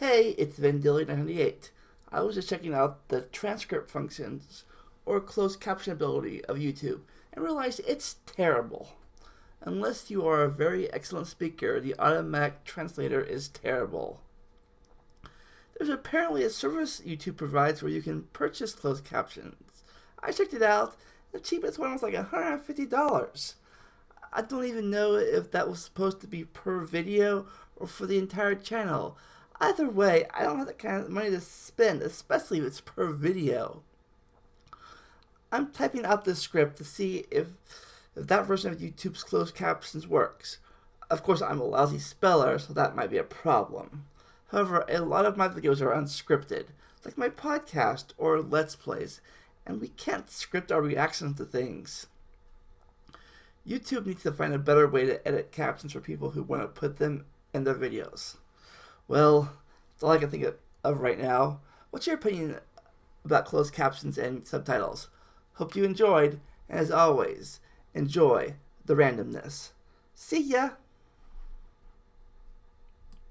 Hey, it's Vandilly998. I was just checking out the transcript functions or closed caption ability of YouTube and realized it's terrible. Unless you are a very excellent speaker, the automatic translator is terrible. There's apparently a service YouTube provides where you can purchase closed captions. I checked it out. The cheapest one was like $150. I don't even know if that was supposed to be per video or for the entire channel. Either way, I don't have that kind of money to spend, especially if it's per video. I'm typing out this script to see if, if that version of YouTube's closed captions works. Of course, I'm a lousy speller, so that might be a problem. However, a lot of my videos are unscripted, like my podcast or Let's Plays, and we can't script our reactions to things. YouTube needs to find a better way to edit captions for people who want to put them in their videos. Well, that's all I can think of right now. What's your opinion about closed captions and subtitles? Hope you enjoyed, and as always, enjoy the randomness. See ya!